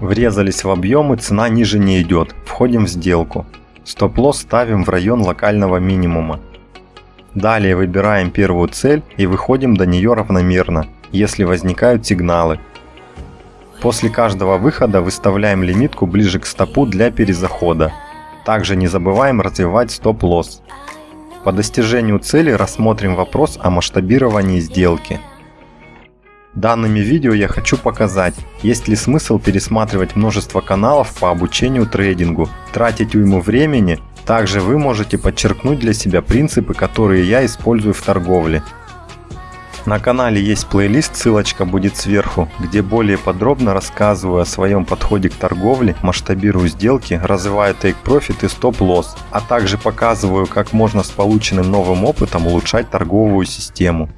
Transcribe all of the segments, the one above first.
Врезались в объем и цена ниже не идет. Входим в сделку. Стоп-лосс ставим в район локального минимума. Далее выбираем первую цель и выходим до нее равномерно, если возникают сигналы. После каждого выхода выставляем лимитку ближе к стопу для перезахода. Также не забываем развивать стоп-лосс. По достижению цели рассмотрим вопрос о масштабировании сделки. Данными видео я хочу показать, есть ли смысл пересматривать множество каналов по обучению трейдингу, тратить уйму времени, также вы можете подчеркнуть для себя принципы, которые я использую в торговле. На канале есть плейлист, ссылочка будет сверху, где более подробно рассказываю о своем подходе к торговле, масштабирую сделки, развиваю take profit и стоп-лосс, а также показываю, как можно с полученным новым опытом улучшать торговую систему.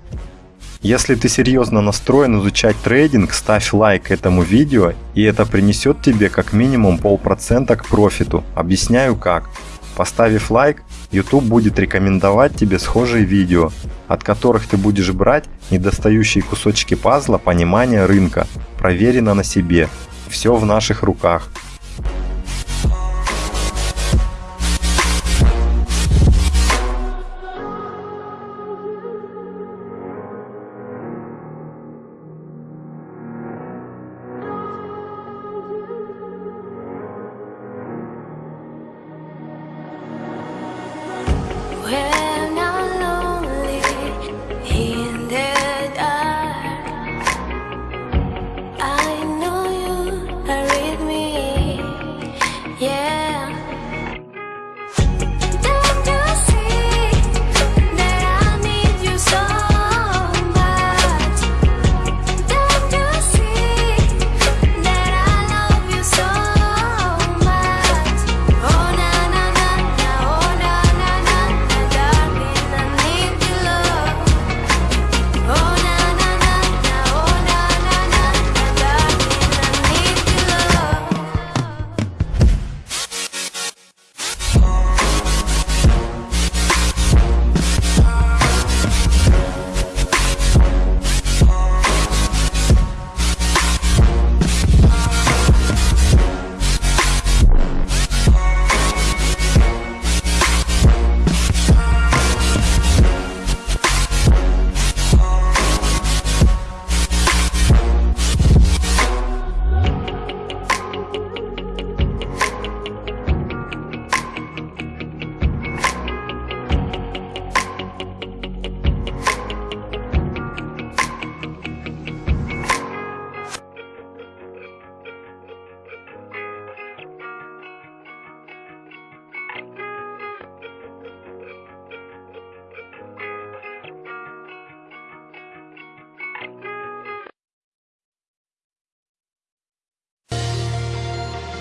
Если ты серьезно настроен изучать трейдинг, ставь лайк этому видео, и это принесет тебе как минимум полпроцента к профиту. Объясняю как. Поставив лайк, YouTube будет рекомендовать тебе схожие видео, от которых ты будешь брать недостающие кусочки пазла понимания рынка, проверено на себе. Все в наших руках.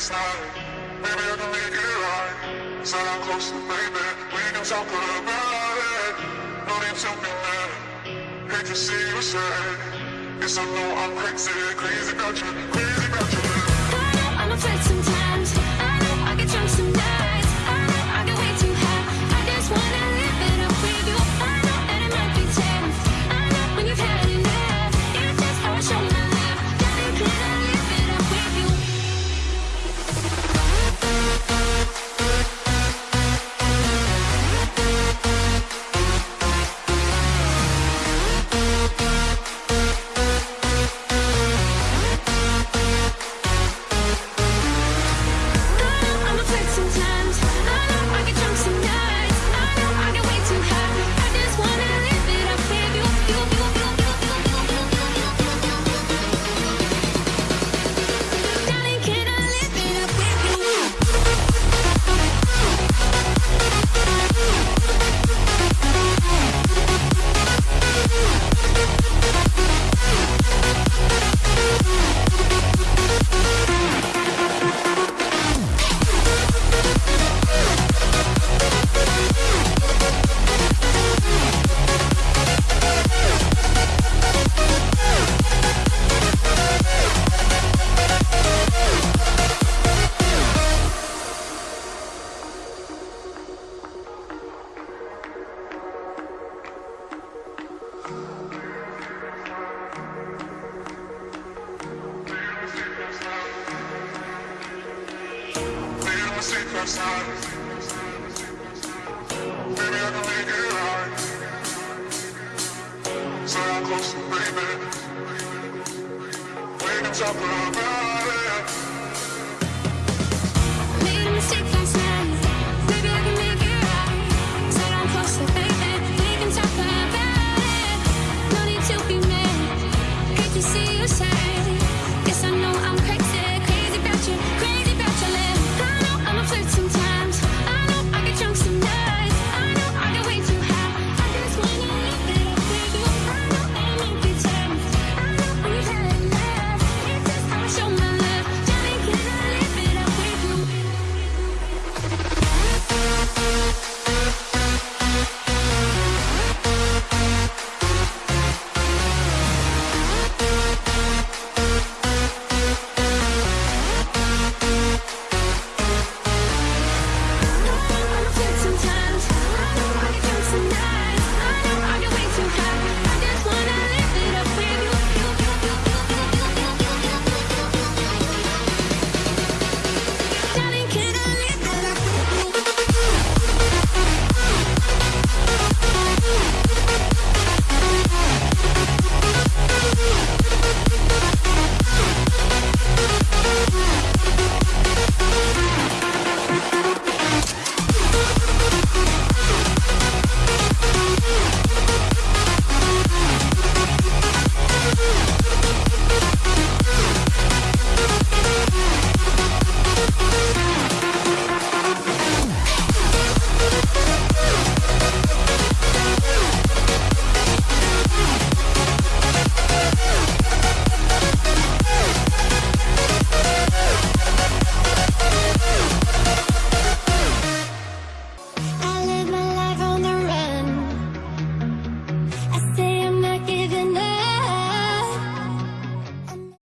sorry. Maybe I can make it right. Said I'm close to baby. We can talk about it. No need to be mad. Hate to see you sad. Yes, I know I'm crazy, crazy about you, crazy about you. Caught up on a flight sometimes.